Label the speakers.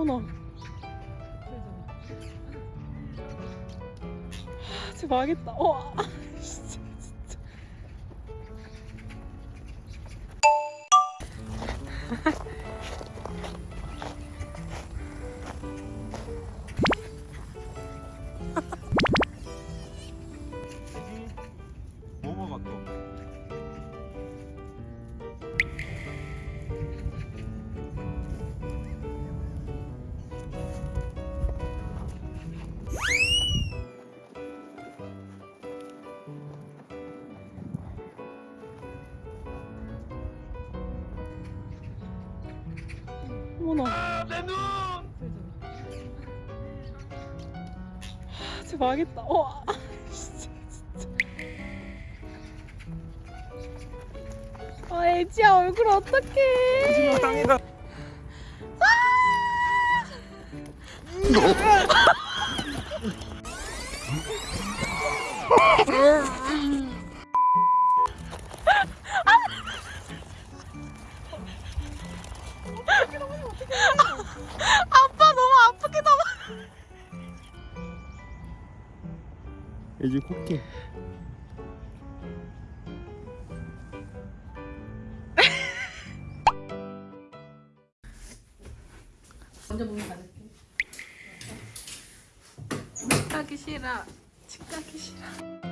Speaker 1: 어머나. 하, 쟤 망했다. 어, 아, 진짜, 진짜. 어머나.
Speaker 2: 내 눈!
Speaker 1: 하, 쟤 망했다. 어, 아, 진짜, 진짜. 아, 애지야 얼굴 어떡해.
Speaker 2: 마지막 땅이다.
Speaker 1: 아빠 너무 아프게 나와.
Speaker 2: 애기 코끼.
Speaker 1: 먼저 몸 가질게. 집 가기 싫어. 집 가기 싫어.